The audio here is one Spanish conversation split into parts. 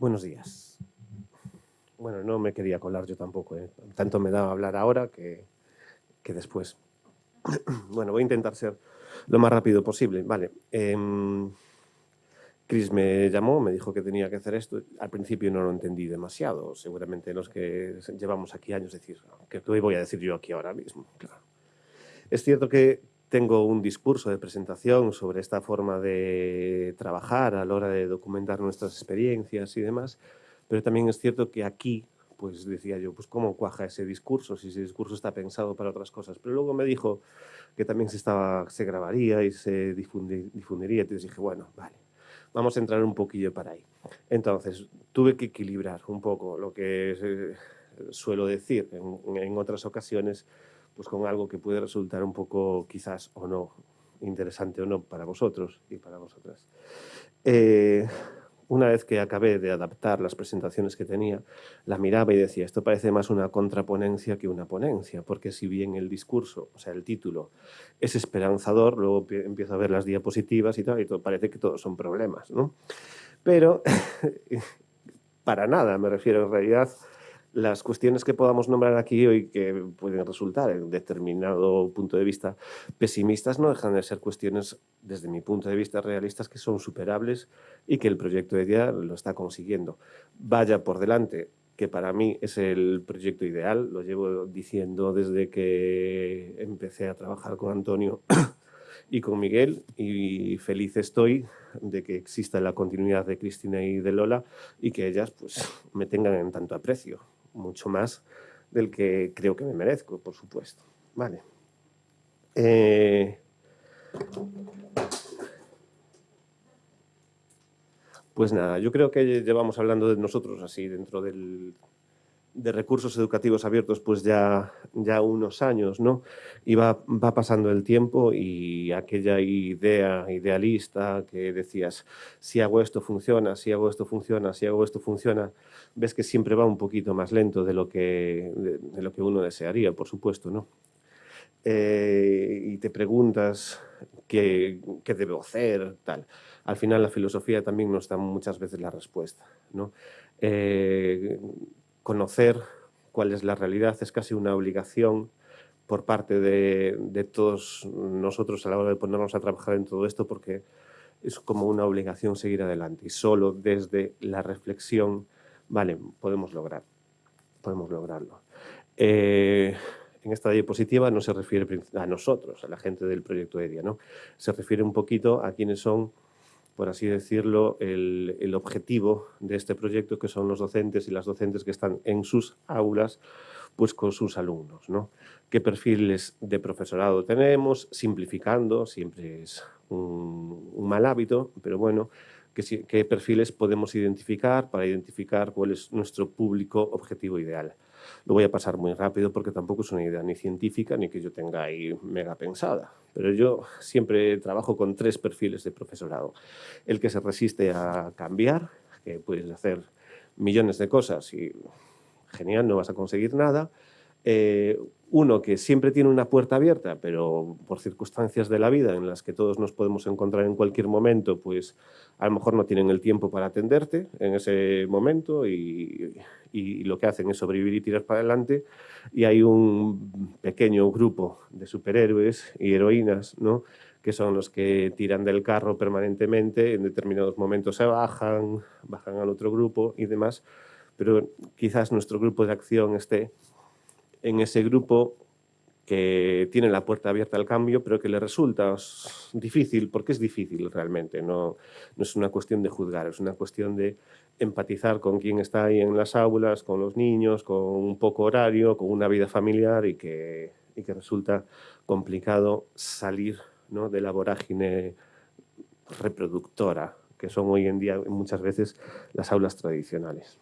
Buenos días. Bueno, no me quería colar yo tampoco, ¿eh? tanto me da hablar ahora que, que después. bueno, voy a intentar ser lo más rápido posible. Vale. Eh, Chris me llamó, me dijo que tenía que hacer esto. Al principio no lo entendí demasiado. Seguramente los que llevamos aquí años decir, ¿qué voy a decir yo aquí ahora mismo? Claro. Es cierto que tengo un discurso de presentación sobre esta forma de trabajar a la hora de documentar nuestras experiencias y demás, pero también es cierto que aquí, pues decía yo, pues cómo cuaja ese discurso, si ese discurso está pensado para otras cosas. Pero luego me dijo que también se, estaba, se grabaría y se difundiría, entonces dije, bueno, vale, vamos a entrar un poquillo para ahí. Entonces, tuve que equilibrar un poco lo que eh, suelo decir en, otras ocasiones, pues con algo que puede resultar un poco quizás o no interesante o no para vosotros y para vosotras. Eh, una vez que acabé de adaptar las presentaciones que tenía, la miraba y decía, esto parece más una contraponencia que una ponencia, porque si bien el discurso, o sea, el título, es esperanzador, luego empiezo a ver las diapositivas y tal, y todo, parece que todos son problemas, ¿no? Pero, para nada, me refiero en realidad, las cuestiones que podamos nombrar aquí hoy que pueden resultar en determinado punto de vista pesimistas no dejan de ser cuestiones, desde mi punto de vista, realistas que son superables y que el proyecto de día lo está consiguiendo. Vaya por delante que para mí es el proyecto ideal, lo llevo diciendo desde que empecé a trabajar con Antonio y con Miguel y feliz estoy de que exista la continuidad de Cristina y de Lola y que ellas pues me tengan en tanto aprecio mucho más del que creo que me merezco, por supuesto. Vale. Eh, pues nada, yo creo que llevamos hablando de nosotros así dentro del, de recursos educativos abiertos pues ya, ya unos años, ¿no? Y va, pasando el tiempo y aquella idea idealista que decías, si hago esto funciona, si hago esto funciona, si hago esto funciona, ves que siempre va un poquito más lento de lo que, de, lo que uno desearía, por supuesto, ¿no? Eh, y te preguntas qué, qué debo hacer, tal. Al final la filosofía también nos da muchas veces la respuesta, ¿no? Eh, conocer cuál es la realidad es casi una obligación por parte de, todos nosotros a la hora de ponernos a trabajar en todo esto porque es como una obligación seguir adelante y solo desde la reflexión, vale, podemos lograr, podemos lograrlo. Eh, en esta diapositiva no se refiere a nosotros, a la gente del proyecto EDIA, ¿no? se refiere un poquito a quienes son por así decirlo, el, objetivo de este proyecto, que son los docentes y las docentes que están en sus aulas, pues con sus alumnos. ¿no? ¿Qué perfiles de profesorado tenemos? Simplificando, siempre es un, mal hábito, pero bueno, ¿qué, ¿qué perfiles podemos identificar para identificar cuál es nuestro público objetivo ideal? Lo voy a pasar muy rápido porque tampoco es una idea ni científica ni que yo tenga ahí mega pensada. Pero yo siempre trabajo con tres perfiles de profesorado. El que se resiste a cambiar, que puedes hacer millones de cosas y genial, no vas a conseguir nada. Eh, uno que siempre tiene una puerta abierta, pero por circunstancias de la vida en las que todos nos podemos encontrar en cualquier momento, pues a lo mejor no tienen el tiempo para atenderte en ese momento y, lo que hacen es sobrevivir y tirar para adelante. Y hay un pequeño grupo de superhéroes y heroínas, ¿no? que son los que tiran del carro permanentemente, en determinados momentos se bajan, bajan al otro grupo y demás, pero quizás nuestro grupo de acción esté en ese grupo que tiene la puerta abierta al cambio, pero que le resulta difícil, porque es difícil realmente, no, no es una cuestión de juzgar, es una cuestión de empatizar con quien está ahí en las aulas, con los niños, con un poco horario, con una vida familiar y que, y que resulta complicado salir ¿no? de la vorágine reproductora que son hoy en día muchas veces las aulas tradicionales.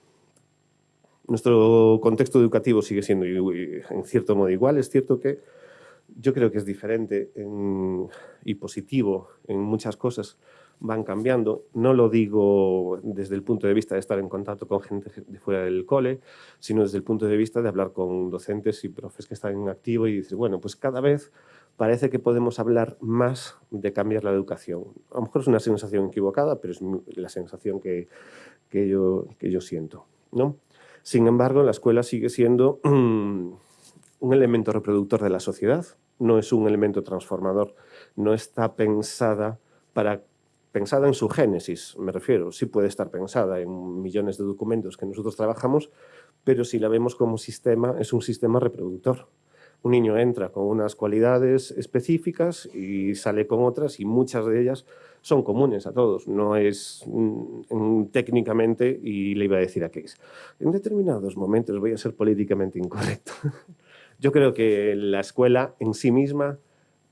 Nuestro contexto educativo sigue siendo en cierto modo igual. Es cierto que yo creo que es diferente y positivo en muchas cosas, van cambiando. No lo digo desde el punto de vista de estar en contacto con gente de fuera del cole, sino desde el punto de vista de hablar con docentes y profes que están en activo y decir, bueno, pues cada vez parece que podemos hablar más de cambiar la educación. A lo mejor es una sensación equivocada, pero es la sensación que, que, yo, que yo siento. ¿no? Sin embargo, la escuela sigue siendo un elemento reproductor de la sociedad, no es un elemento transformador, no está pensada para pensada en su génesis, me refiero, sí puede estar pensada en millones de documentos que nosotros trabajamos, pero si la vemos como sistema, es un sistema reproductor. Un niño entra con unas cualidades específicas y sale con otras y muchas de ellas son comunes a todos, no es mm, técnicamente, y le iba a decir a Case, en determinados momentos voy a ser políticamente incorrecto. Yo creo que la escuela en sí misma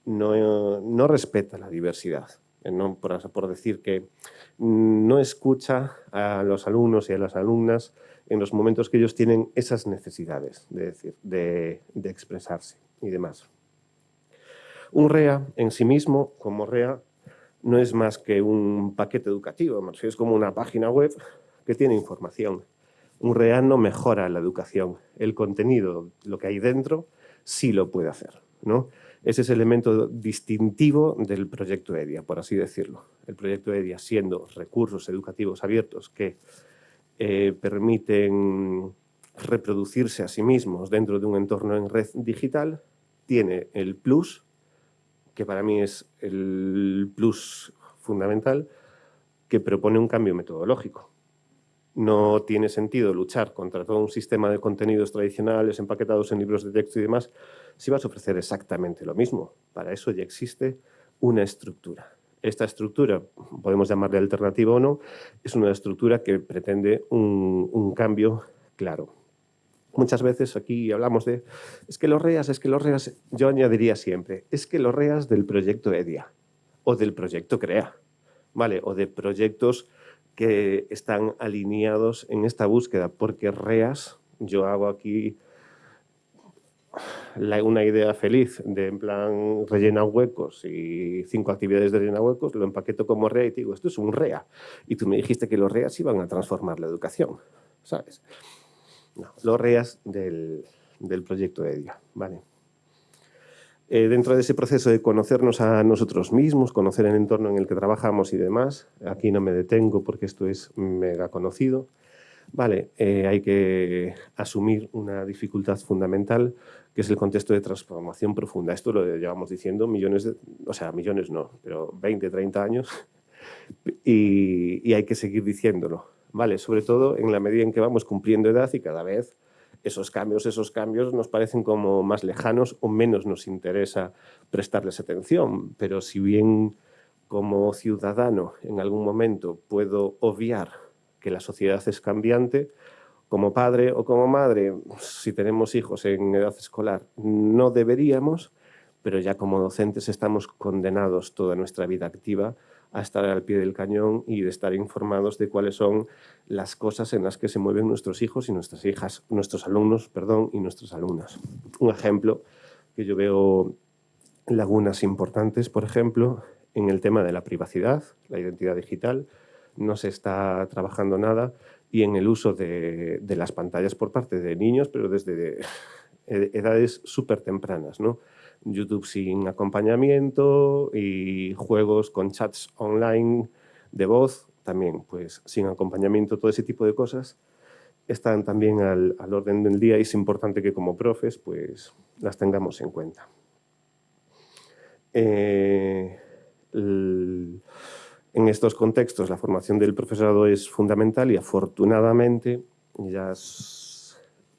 no, no respeta la diversidad, eh, no, por, por, decir que no escucha a los alumnos y a las alumnas en los momentos que ellos tienen esas necesidades de, decir, de, expresarse y demás. Un REA en sí mismo, como REA, no es más que un paquete educativo, es como una página web que tiene información un REA no mejora la educación. El contenido, lo que hay dentro, sí lo puede hacer. ¿no? Ese es el elemento distintivo del proyecto EDIA, por así decirlo. El proyecto EDIA siendo recursos educativos abiertos que eh, permiten reproducirse a sí mismos dentro de un entorno en red digital, tiene el plus, que para mí es el plus fundamental, que propone un cambio metodológico. No tiene sentido luchar contra todo un sistema de contenidos tradicionales empaquetados en libros de texto y demás si vas a ofrecer exactamente lo mismo. Para eso ya existe una estructura. Esta estructura, podemos llamarle alternativa o no, es una estructura que pretende un, un cambio claro. Muchas veces aquí hablamos de, es que los REAS, es que los REAS, yo añadiría siempre, es que los REAS del proyecto EDIA o del proyecto CREA, ¿vale? O de proyectos que están alineados en esta búsqueda, porque REAS, yo hago aquí una idea feliz de en plan rellena huecos y cinco actividades de rellena huecos, lo empaqueto como REA y digo, esto es un REA. Y tú me dijiste que los REAs iban a transformar la educación, ¿sabes? Los REAs del, del proyecto EDIA, ¿vale? Eh, dentro de ese proceso de conocernos a nosotros mismos, conocer el entorno en el que trabajamos y demás, aquí no me detengo porque esto es mega conocido, vale, eh, hay que asumir una dificultad fundamental que es el contexto de transformación profunda. Esto lo llevamos diciendo millones, de, o sea, millones no, pero 20, 30 años y, y hay que seguir diciéndolo, vale, sobre todo en la medida en que vamos cumpliendo edad y cada vez esos cambios, esos cambios nos parecen como más lejanos o menos nos interesa prestarles atención. Pero si bien como ciudadano en algún momento puedo obviar que la sociedad es cambiante, como padre o como madre, si tenemos hijos en edad escolar, no deberíamos, pero ya como docentes estamos condenados toda nuestra vida activa a estar al pie del cañón y de estar informados de cuáles son las cosas en las que se mueven nuestros hijos y nuestras hijas, nuestros alumnos, perdón, y nuestras alumnas. Un ejemplo que yo veo lagunas importantes, por ejemplo, en el tema de la privacidad, la identidad digital, no se está trabajando nada y en el uso de, de las pantallas por parte de niños, pero desde edades súper tempranas, ¿no? YouTube sin acompañamiento y juegos con chats online de voz, también pues sin acompañamiento, todo ese tipo de cosas están también al, al orden del día y es importante que como profes pues las tengamos en cuenta. Eh, en estos contextos la formación del profesorado es fundamental y afortunadamente ya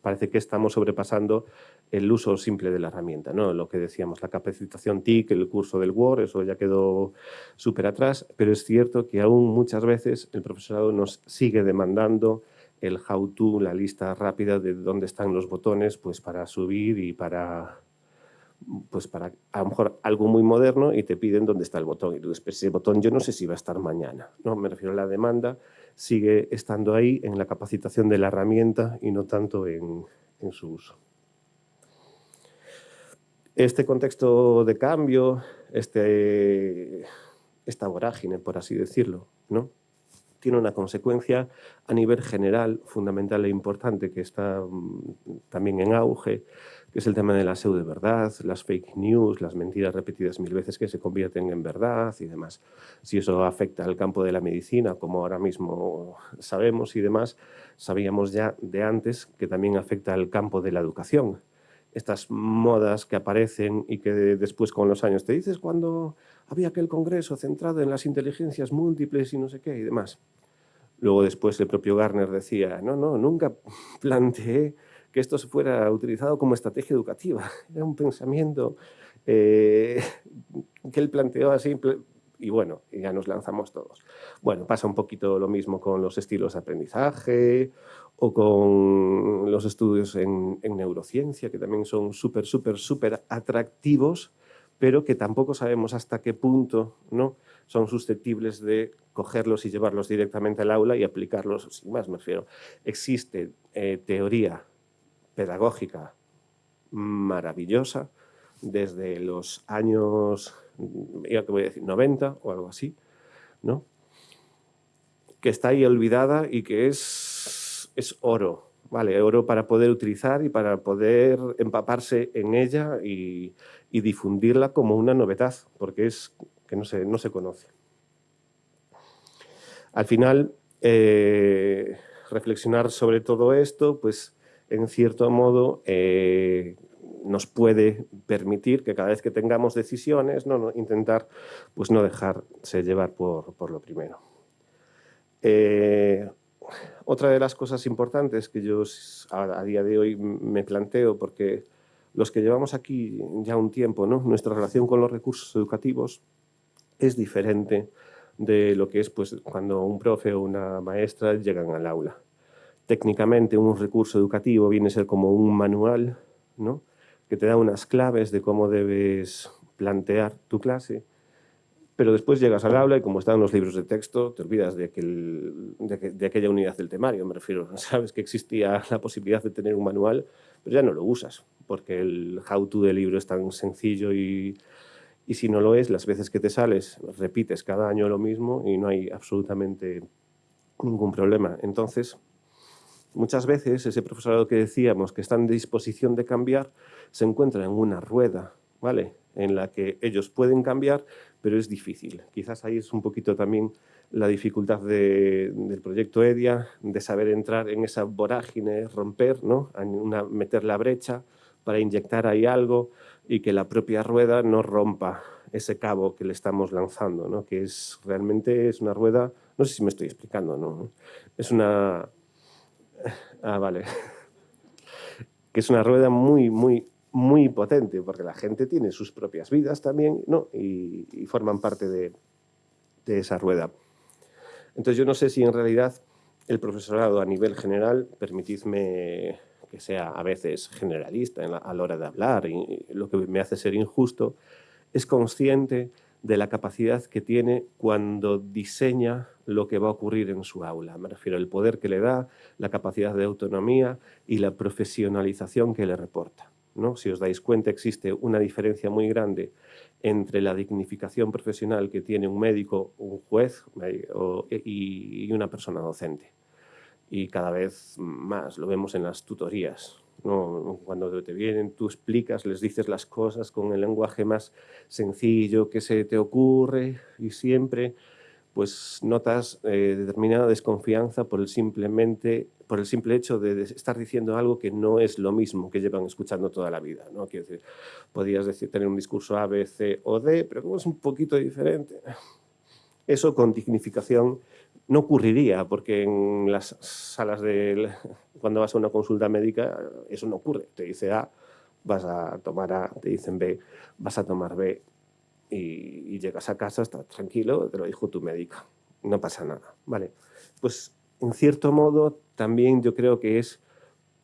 parece que estamos sobrepasando el uso simple de la herramienta, ¿no? Lo que decíamos, la capacitación TIC, el curso del Word, eso ya quedó súper atrás, pero es cierto que aún muchas veces el profesorado nos sigue demandando el how-to, la lista rápida de dónde están los botones, pues para subir y para, pues para a lo mejor algo muy moderno y te piden dónde está el botón. Y tú dices, ese botón yo no sé si va a estar mañana. No, me refiero a la demanda, sigue estando ahí en la capacitación de la herramienta y no tanto en, en su uso. Este contexto de cambio, este, esta vorágine, por así decirlo, ¿no? Tiene una consecuencia a nivel general, fundamental e importante, que está mm, también en auge, que es el tema de la pseudo-verdad, las fake news, las mentiras repetidas mil veces que se convierten en verdad y demás. Si eso afecta al campo de la medicina, como ahora mismo sabemos y demás, sabíamos ya de antes que también afecta al campo de la educación. Estas modas que aparecen y que después con los años te dices cuando había aquel congreso centrado en las inteligencias múltiples y no sé qué y demás. Luego después el propio Garner decía, no, no, nunca planteé que esto se fuera utilizado como estrategia educativa. Era un pensamiento eh, que él planteó así y bueno, ya nos lanzamos todos. Bueno, pasa un poquito lo mismo con los estilos de aprendizaje o con los estudios en, en neurociencia, que también son súper, súper, súper atractivos, pero que tampoco sabemos hasta qué punto ¿no? son susceptibles de cogerlos y llevarlos directamente al aula y aplicarlos, sin más me refiero. Existe eh, teoría pedagógica maravillosa desde los años, ya que voy a decir, 90 o algo así, ¿no? que está ahí olvidada y que es, es oro, ¿vale? Oro para poder utilizar y para poder empaparse en ella y, y difundirla como una novedad, porque es que no se, no se conoce. Al final, eh, reflexionar sobre todo esto, pues en cierto modo eh, nos puede permitir que cada vez que tengamos decisiones, no, intentar pues no dejarse llevar por, por lo primero. Eh, otra de las cosas importantes que yo a día de hoy me planteo, porque los que llevamos aquí ya un tiempo, nuestra relación con los recursos educativos es diferente de lo que es pues, cuando un profe o una maestra llegan al aula. Técnicamente un recurso educativo viene a ser como un manual ¿no? que te da unas claves de cómo debes plantear tu clase, pero después llegas al aula y como están los libros de texto, te olvidas de, de, aquella unidad del temario, me refiero. Sabes que existía la posibilidad de tener un manual, pero ya no lo usas, porque el how-to del libro es tan sencillo y, y si no lo es, las veces que te sales, repites cada año lo mismo y no hay absolutamente ningún problema. Entonces, muchas veces ese profesorado que decíamos que está en disposición de cambiar, se encuentra en una rueda, ¿vale? En la que ellos pueden cambiar, pero es difícil. Quizás ahí es un poquito también la dificultad del proyecto EDIA, de saber entrar en esa vorágine, romper, ¿no? Meter la brecha para inyectar ahí algo y que la propia rueda no rompa ese cabo que le estamos lanzando, ¿no? que es realmente es una rueda, no sé si me estoy explicando, ¿no? es una... Ah, vale. que es una rueda muy, muy, muy potente, porque la gente tiene sus propias vidas también, ¿no? Y, forman parte de, esa rueda. Entonces yo no sé si en realidad el profesorado a nivel general, permitidme que sea a veces generalista a la hora de hablar y lo que me hace ser injusto, es consciente de la capacidad que tiene cuando diseña lo que va a ocurrir en su aula. Me refiero al poder que le da, la capacidad de autonomía y la profesionalización que le reporta. ¿No? Si os dais cuenta, existe una diferencia muy grande entre la dignificación profesional que tiene un médico, un juez y una persona docente. Y cada vez más lo vemos en las tutorías. Cuando te vienen, tú explicas, les dices las cosas con el lenguaje más sencillo que se te ocurre y siempre pues notas eh, determinada desconfianza por el, simplemente, por el simple hecho de estar diciendo algo que no es lo mismo que llevan escuchando toda la vida. ¿no? Quiero decir, podrías decir, tener un discurso A, B, C o D, pero como es un poquito diferente. Eso con dignificación no ocurriría, porque en las salas de... cuando vas a una consulta médica, eso no ocurre. Te dice A, vas a tomar A, te dicen B, vas a tomar B, y, llegas a casa, estás tranquilo, te lo dijo tu médico, no pasa nada, ¿vale? Pues en cierto modo también yo creo que es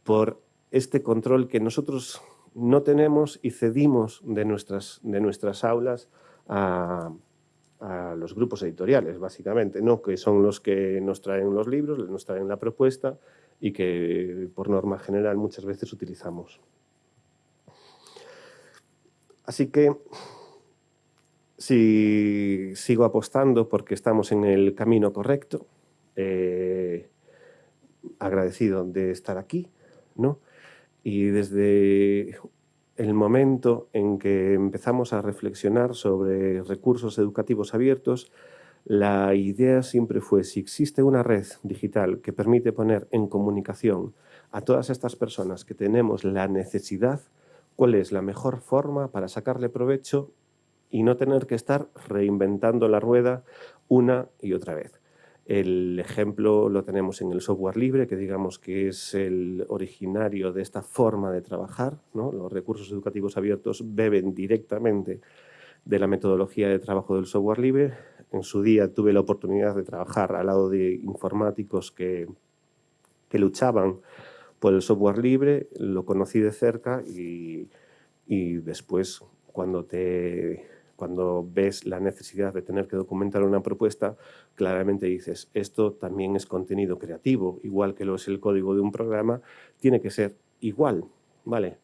por este control que nosotros no tenemos y cedimos de nuestras, de nuestras aulas a, a los grupos editoriales, básicamente, ¿no? que son los que nos traen los libros, nos traen la propuesta y que por norma general muchas veces utilizamos. Así que si sigo apostando porque estamos en el camino correcto, eh, agradecido de estar aquí, ¿no? Y desde el momento en que empezamos a reflexionar sobre recursos educativos abiertos, la idea siempre fue, si existe una red digital que permite poner en comunicación a todas estas personas que tenemos la necesidad, ¿cuál es la mejor forma para sacarle provecho y no tener que estar reinventando la rueda una y otra vez? El ejemplo lo tenemos en el software libre, que digamos que es el originario de esta forma de trabajar. Los recursos educativos abiertos beben directamente de la metodología de trabajo del software libre. En su día tuve la oportunidad de trabajar al lado de informáticos que, que luchaban por el software libre, lo conocí de cerca y, y después cuando te cuando ves la necesidad de tener que documentar una propuesta, claramente dices, esto también es contenido creativo, igual que lo es el código de un programa, tiene que ser igual, ¿vale?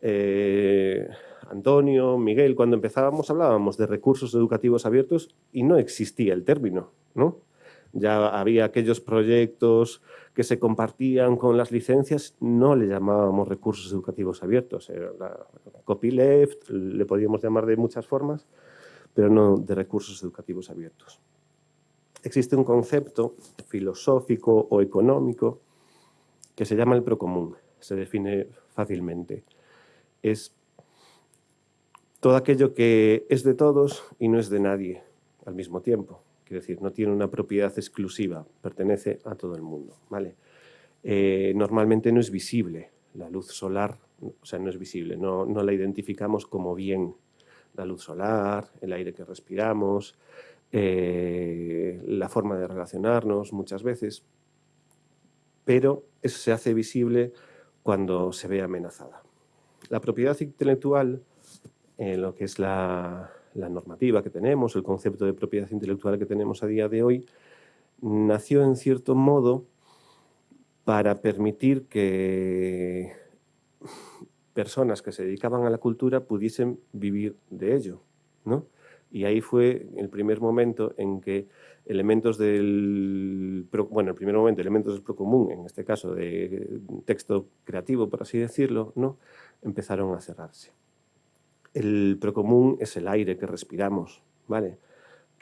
Eh, Antonio, Miguel, cuando empezábamos hablábamos de recursos educativos abiertos y no existía el término, ¿no? Ya había aquellos proyectos que se compartían con las licencias, no le llamábamos recursos educativos abiertos. Copyleft, le podíamos llamar de muchas formas, pero no de recursos educativos abiertos. Existe un concepto filosófico o económico que se llama el procomún, se define fácilmente. Es todo aquello que es de todos y no es de nadie al mismo tiempo. Quiero decir, no tiene una propiedad exclusiva, pertenece a todo el mundo. ¿vale? Eh, normalmente no es visible la luz solar, o sea, no es visible, no, no la identificamos como bien la luz solar, el aire que respiramos, eh, la forma de relacionarnos muchas veces, pero eso se hace visible cuando se ve amenazada. La propiedad intelectual, en lo que es la, la normativa que tenemos, el concepto de propiedad intelectual que tenemos a día de hoy, nació en cierto modo para permitir que personas que se dedicaban a la cultura pudiesen vivir de ello. ¿no? Y ahí fue el primer momento en que elementos del, bueno, el primer momento, elementos del procomún, en este caso de texto creativo, por así decirlo, ¿no? empezaron a cerrarse. El procomún es el aire que respiramos, ¿vale?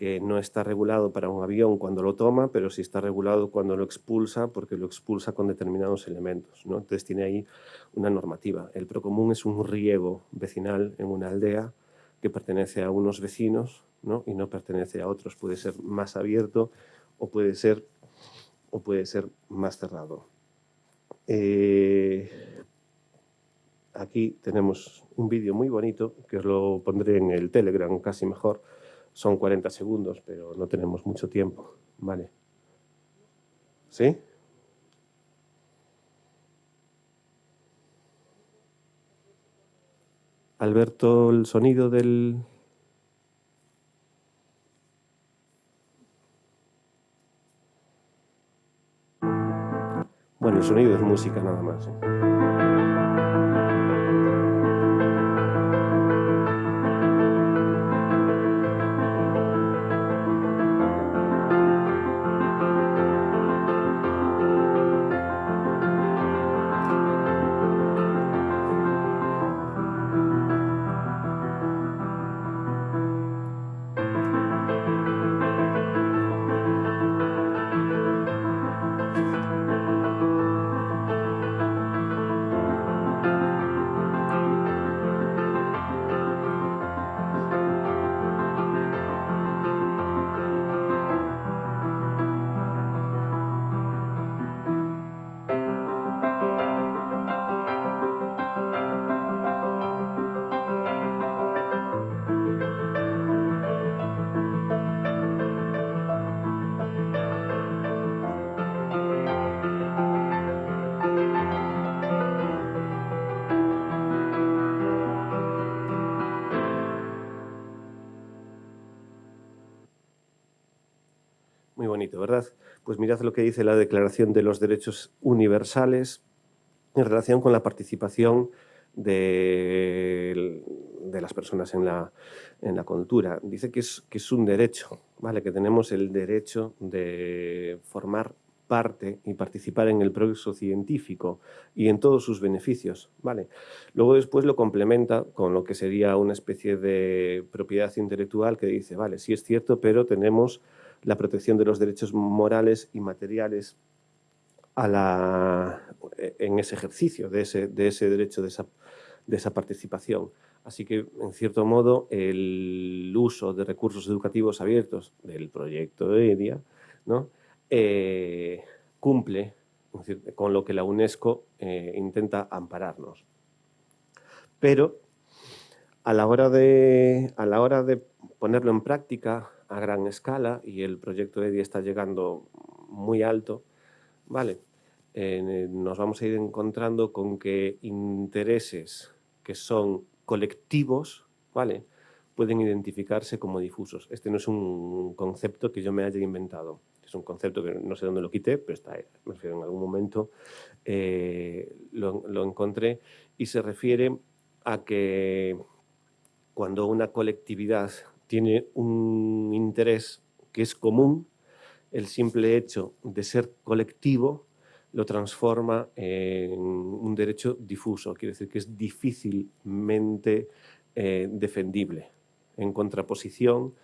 que no está regulado para un avión cuando lo toma, pero sí está regulado cuando lo expulsa, porque lo expulsa con determinados elementos. ¿no? Entonces tiene ahí una normativa. El procomún es un riego vecinal en una aldea que pertenece a unos vecinos ¿no? y no pertenece a otros. Puede ser más abierto o puede ser, o puede ser más cerrado. Eh, aquí tenemos un vídeo muy bonito, que os lo pondré en el Telegram casi mejor. Son 40 segundos, pero no tenemos mucho tiempo. Vale. ¿Sí? Alberto, el sonido del... Bueno, el sonido es música nada más. ¿eh? Mirad lo que dice la Declaración de los Derechos Universales en relación con la participación de, las personas en la, en la cultura. Dice que es, que es un derecho, ¿vale? que tenemos el derecho de formar parte y participar en el progreso científico y en todos sus beneficios. ¿vale? Luego después lo complementa con lo que sería una especie de propiedad intelectual que dice, vale, sí es cierto, pero tenemos la protección de los derechos morales y materiales en ese ejercicio de ese, de ese derecho, de esa, de esa participación. Así que, en cierto modo, el uso de recursos educativos abiertos del proyecto de EDIA ¿no? Eh, cumple con lo que la UNESCO eh, intenta ampararnos. Pero a la, hora de, a la hora de ponerlo en práctica a gran escala, y el proyecto EDI está llegando muy alto, ¿vale? Eh, nos vamos a ir encontrando con que intereses que son colectivos, ¿vale? pueden identificarse como difusos. Este no es un concepto que yo me haya inventado es un concepto que no sé dónde lo quité, pero está, me refiero en algún momento eh, lo, encontré y se refiere a que cuando una colectividad tiene un interés que es común, el simple hecho de ser colectivo lo transforma en un derecho difuso, quiere decir que es difícilmente eh, defendible, en contraposición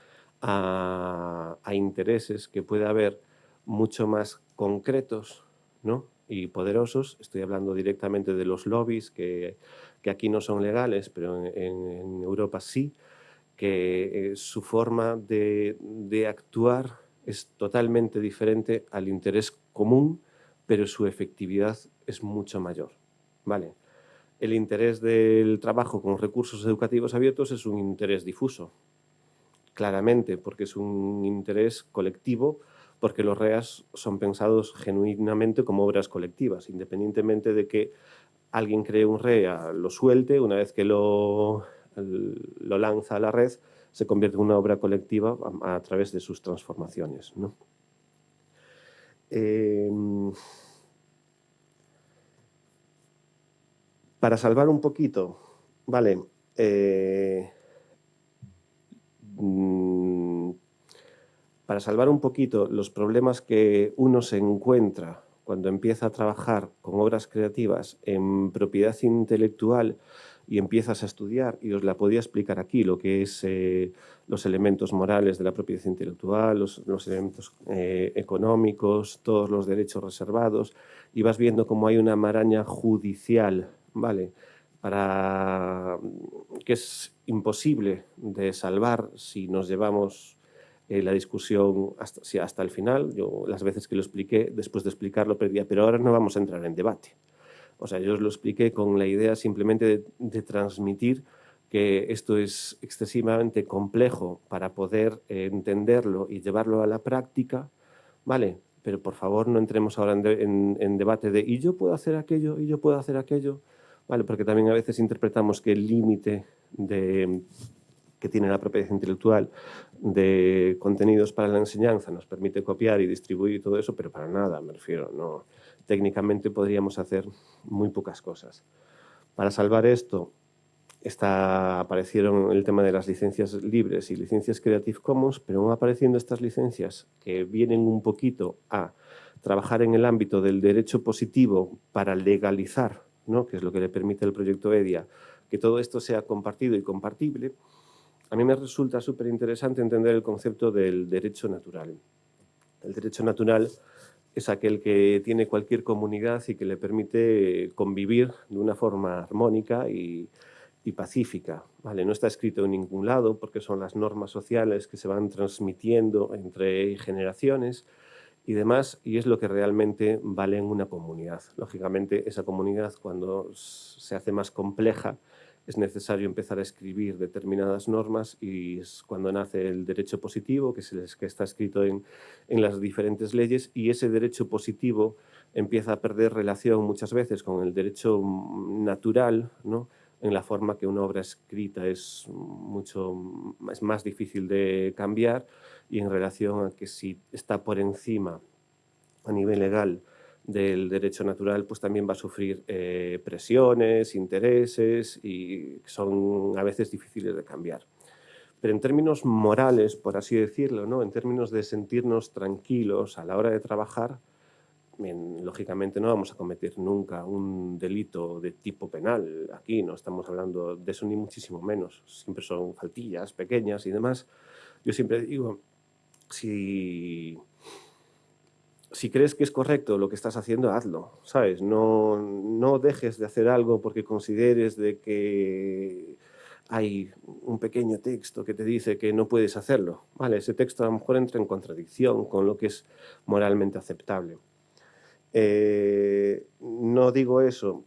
a, intereses que puede haber mucho más concretos ¿no? y poderosos. Estoy hablando directamente de los lobbies, que, que aquí no son legales, pero en, Europa sí, que eh, su forma de, de, actuar es totalmente diferente al interés común, pero su efectividad es mucho mayor. ¿vale? El interés del trabajo con recursos educativos abiertos es un interés difuso, claramente, porque es un interés colectivo, porque los REAS son pensados genuinamente como obras colectivas, independientemente de que alguien cree un REA, lo suelte, una vez que lo, lo lanza a la red, se convierte en una obra colectiva a, través de sus transformaciones. Em, para salvar un poquito, vale, eh, Mm, para salvar un poquito los problemas que uno se encuentra cuando empieza a trabajar con obras creativas en propiedad intelectual y empiezas a estudiar, y os la podía explicar aquí, lo que es eh, los elementos morales de la propiedad intelectual, los, elementos eh, económicos, todos los derechos reservados, y vas viendo cómo hay una maraña judicial, ¿vale?, para que es imposible de salvar si nos llevamos eh, la discusión hasta, hasta el final. Yo las veces que lo expliqué, después de explicarlo, perdía, pero ahora no vamos a entrar en debate. O sea, yo os lo expliqué con la idea simplemente de, transmitir que esto es excesivamente complejo para poder eh, entenderlo y llevarlo a la práctica, ¿vale? Pero por favor no entremos ahora en, en debate de ¿y yo puedo hacer aquello? ¿y yo puedo hacer aquello? ¿vale? porque también a veces interpretamos que el límite que tiene la propiedad intelectual de contenidos para la enseñanza nos permite copiar y distribuir y todo eso, pero para nada, me refiero. No. Técnicamente podríamos hacer muy pocas cosas. Para salvar esto, está, aparecieron el tema de las licencias libres y licencias Creative Commons, pero van apareciendo estas licencias que vienen un poquito a trabajar en el ámbito del derecho positivo para legalizar que es lo que le permite el proyecto EDIA, que todo esto sea compartido y compartible, a mí me resulta súper interesante entender el concepto del derecho natural. El derecho natural es aquel que tiene cualquier comunidad y que le permite convivir de una forma armónica y, pacífica. ¿vale? No está escrito en ningún lado porque son las normas sociales que se van transmitiendo entre generaciones y demás, y es lo que realmente vale en una comunidad. Lógicamente, esa comunidad, cuando se hace más compleja, es necesario empezar a escribir determinadas normas y es cuando nace el derecho positivo, que, es que está escrito en, en las diferentes leyes, y ese derecho positivo empieza a perder relación muchas veces con el derecho natural, ¿no? en la forma que una obra escrita es, mucho, es más difícil de cambiar y en relación a que si está por encima a nivel legal del derecho natural, pues también va a sufrir eh, presiones, intereses y son a veces difíciles de cambiar. Pero en términos morales, por así decirlo, ¿no? en términos de sentirnos tranquilos a la hora de trabajar, lógicamente no vamos a cometer nunca un delito de tipo penal. Aquí no estamos hablando de eso ni muchísimo menos. Siempre son faltillas pequeñas y demás. Yo siempre digo, si, si crees que es correcto lo que estás haciendo, hazlo, ¿sabes? No, no dejes de hacer algo porque consideres de que hay un pequeño texto que te dice que no puedes hacerlo. Vale, ese texto a lo mejor entra en contradicción con lo que es moralmente aceptable. Eh, no digo eso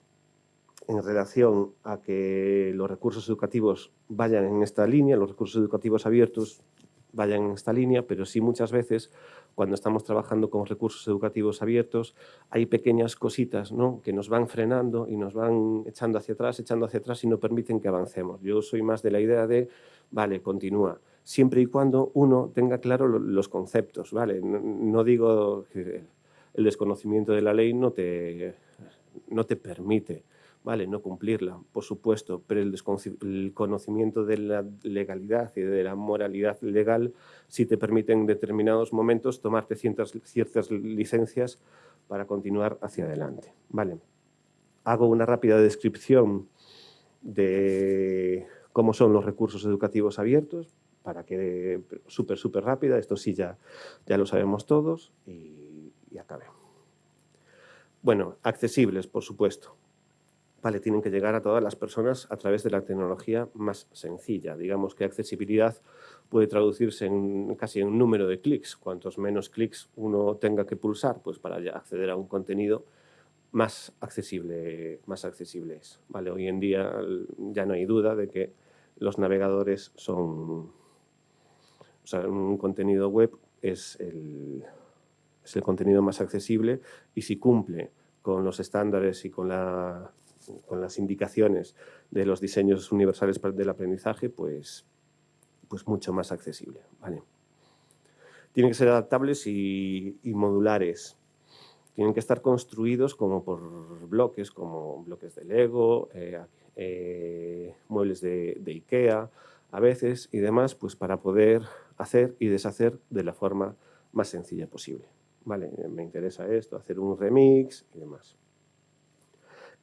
en relación a que los recursos educativos vayan en esta línea, los recursos educativos abiertos vayan en esta línea, pero sí muchas veces cuando estamos trabajando con recursos educativos abiertos hay pequeñas cositas ¿no? que nos van frenando y nos van echando hacia atrás, echando hacia atrás y no permiten que avancemos. Yo soy más de la idea de, vale, continúa, siempre y cuando uno tenga claro los conceptos, ¿vale? No, digo que el desconocimiento de la ley no te, no te permite Vale, no cumplirla, por supuesto, pero el, conocimiento de la legalidad y de la moralidad legal sí te permite en determinados momentos tomarte ciertas, ciertas licencias para continuar hacia adelante. Vale. Hago una rápida descripción de cómo son los recursos educativos abiertos, para que súper, súper rápida, esto sí ya, ya lo sabemos todos y, y. Bueno, accesibles, por supuesto vale, tienen que llegar a todas las personas a través de la tecnología más sencilla. Digamos que accesibilidad puede traducirse en casi en un número de clics. Cuantos menos clics uno tenga que pulsar, pues para acceder a un contenido más accesible, más accesible es. Vale, hoy en día ya no hay duda de que los navegadores son... O sea, un contenido web es el, es el contenido más accesible y si cumple con los estándares y con la con las indicaciones de los diseños universales del aprendizaje, pues, pues mucho más accesible. ¿vale? Tienen que ser adaptables y, modulares. Tienen que estar construidos como por bloques, como bloques de Lego, eh, eh, muebles de, de Ikea, a veces y demás, pues para poder hacer y deshacer de la forma más sencilla posible. Vale, me interesa esto, hacer un remix y demás.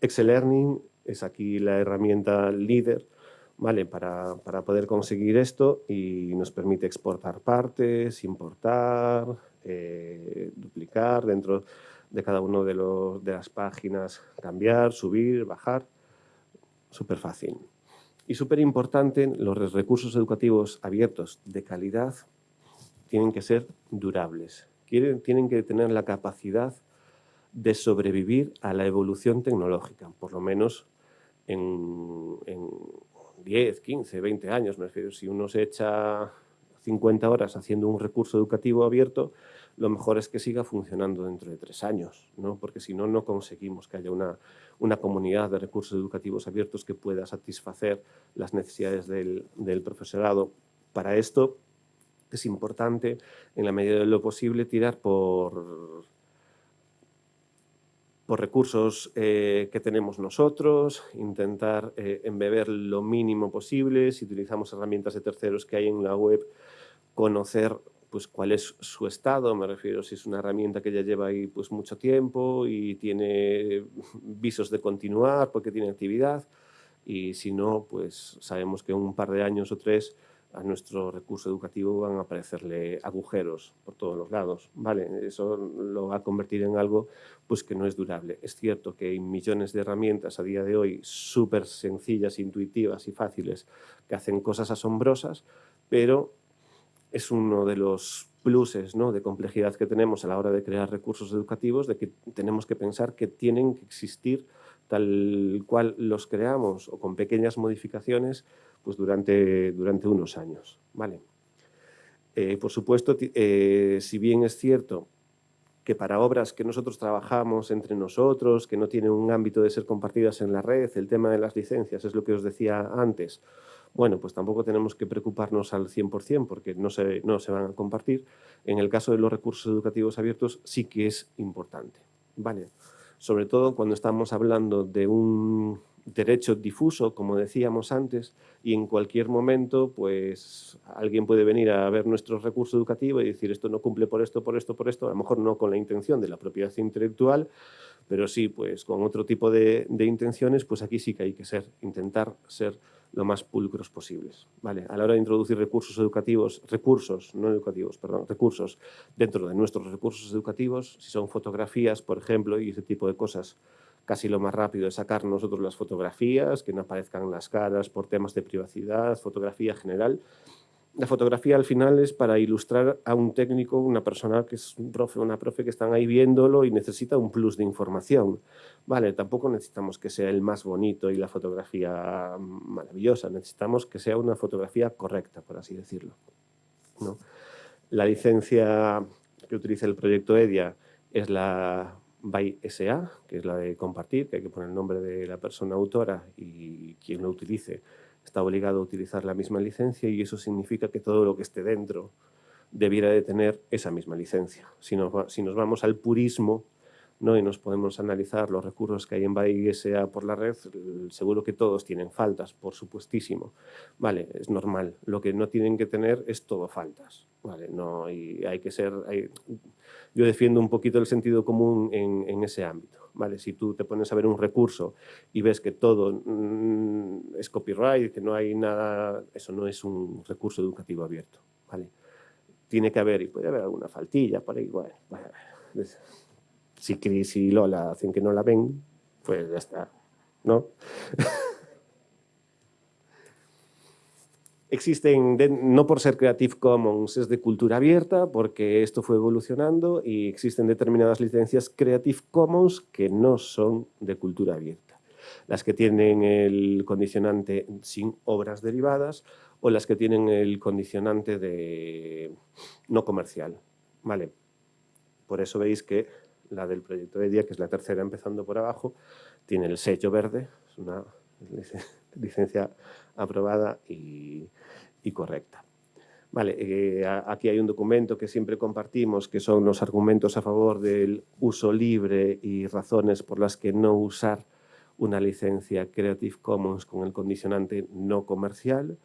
Excel Learning es aquí la herramienta líder ¿vale? Para, poder conseguir esto y nos permite exportar partes, importar, eh, duplicar dentro de cada una de, de las páginas, cambiar, subir, bajar, súper fácil. Y súper importante, los recursos educativos abiertos de calidad tienen que ser durables, tienen que tener la capacidad de sobrevivir a la evolución tecnológica, por lo menos en, 10, 15, 20 años. Me refiero, si uno se echa 50 horas haciendo un recurso educativo abierto, lo mejor es que siga funcionando dentro de tres años, ¿no? porque si no, no conseguimos que haya una, una, comunidad de recursos educativos abiertos que pueda satisfacer las necesidades del, del profesorado. Para esto es importante, en la medida de lo posible, tirar por por recursos eh, que tenemos nosotros, intentar eh, embeber lo mínimo posible, si utilizamos herramientas de terceros que hay en la web, conocer pues, cuál es su estado, me refiero si es una herramienta que ya lleva ahí pues, mucho tiempo y tiene visos de continuar porque tiene actividad, y si no, pues sabemos que un par de años o tres a nuestro recurso educativo van a aparecerle agujeros por todos los lados. ¿vale? Eso lo va a convertir en algo pues, que no es durable. Es cierto que hay millones de herramientas a día de hoy súper sencillas, intuitivas y fáciles que hacen cosas asombrosas, pero es uno de los pluses ¿no? de complejidad que tenemos a la hora de crear recursos educativos, de que tenemos que pensar que tienen que existir tal cual los creamos o con pequeñas modificaciones pues durante, durante unos años. ¿vale? Eh, por supuesto, eh, si bien es cierto que para obras que nosotros trabajamos entre nosotros, que no tienen un ámbito de ser compartidas en la red, el tema de las licencias es lo que os decía antes, bueno, pues tampoco tenemos que preocuparnos al 100% porque no no se van a compartir. En el caso de los recursos educativos abiertos sí que es importante. ¿vale? Sobre todo cuando estamos hablando de un derecho difuso, como decíamos antes, y en cualquier momento pues alguien puede venir a ver nuestro recurso educativo y decir esto no cumple por esto, por esto, por esto, a lo mejor no con la intención de la propiedad intelectual, pero sí pues con otro tipo de, de intenciones, pues aquí sí que hay que ser, intentar ser lo más pulcros posibles. ¿vale? A la hora de introducir recursos educativos, recursos, no educativos, perdón, recursos dentro de nuestros recursos educativos, si son fotografías, por ejemplo, y ese tipo de cosas, casi lo más rápido es sacar nosotros las fotografías, que no aparezcan las caras por temas de privacidad, fotografía general, la fotografía al final es para ilustrar a un técnico, una persona que es un profe, una profe que están ahí viéndolo y necesita un plus de información. Vale, tampoco necesitamos que sea el más bonito y la fotografía maravillosa, necesitamos que sea una fotografía correcta, por así decirlo. La licencia que utiliza el proyecto EDIA es la by SA, que es la de compartir, que hay que poner el nombre de la persona autora y quien lo utilice está obligado a utilizar la misma licencia y eso significa que todo lo que esté dentro debiera de tener esa misma licencia. Si nos, si nos vamos al purismo ¿no? y nos podemos analizar los recursos que hay en BAISA por la red, seguro que todos tienen faltas, por supuestísimo. Vale, es normal. Lo que no tienen que tener es todo faltas. Vale, no, y hay que ser... yo defiendo un poquito el sentido común en, en ese ámbito. ¿Vale? Si tú te pones a ver un recurso y ves que todo mm, es copyright, que no hay nada, eso no es un recurso educativo abierto, ¿vale? Tiene que haber, y puede haber alguna faltilla por ahí, bueno, si Chris y Lola hacen que no la ven, pues ya está, ¿no? Existen, no por ser Creative Commons, es de cultura abierta, porque esto fue evolucionando y existen determinadas licencias Creative Commons que no son de cultura abierta. Las que tienen el condicionante sin obras derivadas o las que tienen el condicionante de no comercial. ¿Vale? Por eso veis que la del proyecto EDIA, que es la tercera empezando por abajo, tiene el sello verde, es una licencia aprobada y, correcta. Vale, eh, aquí hay un documento que siempre compartimos, que son los argumentos a favor del uso libre y razones por las que no usar una licencia Creative Commons con el condicionante no comercial.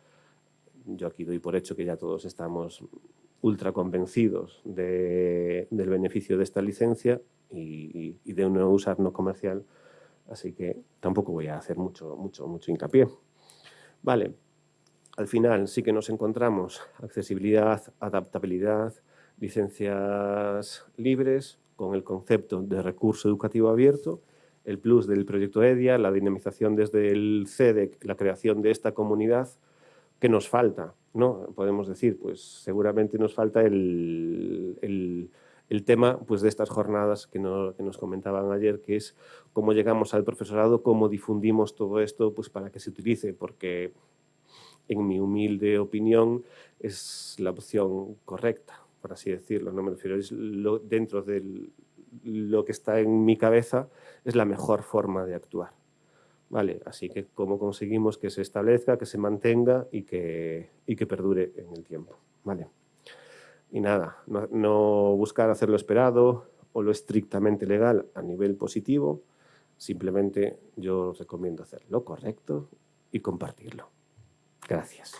Yo aquí doy por hecho que ya todos estamos ultra convencidos del beneficio de esta licencia y, y de no usar no comercial así que tampoco voy a hacer mucho, mucho, mucho hincapié. Vale, al final sí que nos encontramos accesibilidad, adaptabilidad, licencias libres con el concepto de recurso educativo abierto, el plus del proyecto EDIA, la dinamización desde el CEDEC, la creación de esta comunidad, que nos falta, ¿no? Podemos decir, pues seguramente nos falta el, el tema pues, de estas jornadas que, nos comentaban ayer, que es cómo llegamos al profesorado, cómo difundimos todo esto pues, para que se utilice, porque en mi humilde opinión es la opción correcta, por así decirlo, no me refiero, es dentro de lo que está en mi cabeza, es la mejor forma de actuar. Vale, así que cómo conseguimos que se establezca, que se mantenga y que, y que perdure en el tiempo. Vale. Y nada, no, buscar hacer lo esperado o lo estrictamente legal a nivel positivo, simplemente yo recomiendo hacer lo correcto y compartirlo. Gracias.